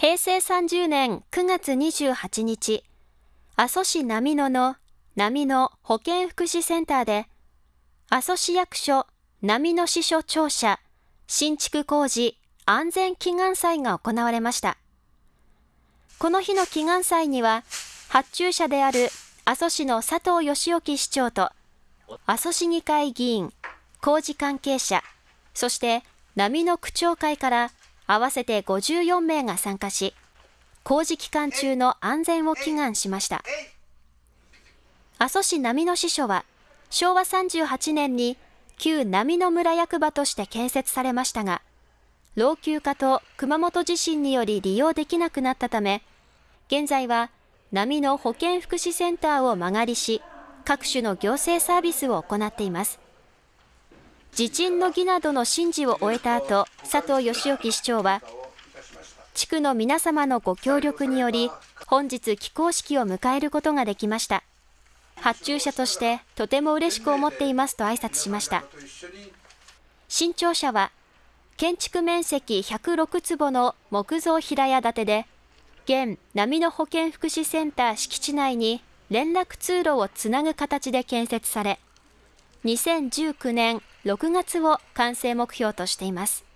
平成30年9月28日、阿蘇市波野の波野保健福祉センターで、阿蘇市役所波野支所庁舎新築工事安全祈願祭が行われました。この日の祈願祭には、発注者である阿蘇市の佐藤義興市長と、阿蘇市議会議員、工事関係者、そして波の区長会から合わせて54名が参加し、工事期間中の安全を祈願しました。阿蘇市波の支所は、昭和38年に旧波の村役場として建設されましたが、老朽化と熊本地震により利用できなくなったため、現在は波の保健福祉センターを間借りし、各種の行政サービスを行っています。地震の儀などの神事を終えた後、佐藤義興市長は、地区の皆様のご協力により、本日起工式を迎えることができました。発注者としてとても嬉しく思っていますと挨拶しました。新庁舎は、建築面積106坪の木造平屋建てで、現波の保健福祉センター敷地内に連絡通路をつなぐ形で建設され、2019年6月を完成目標としています。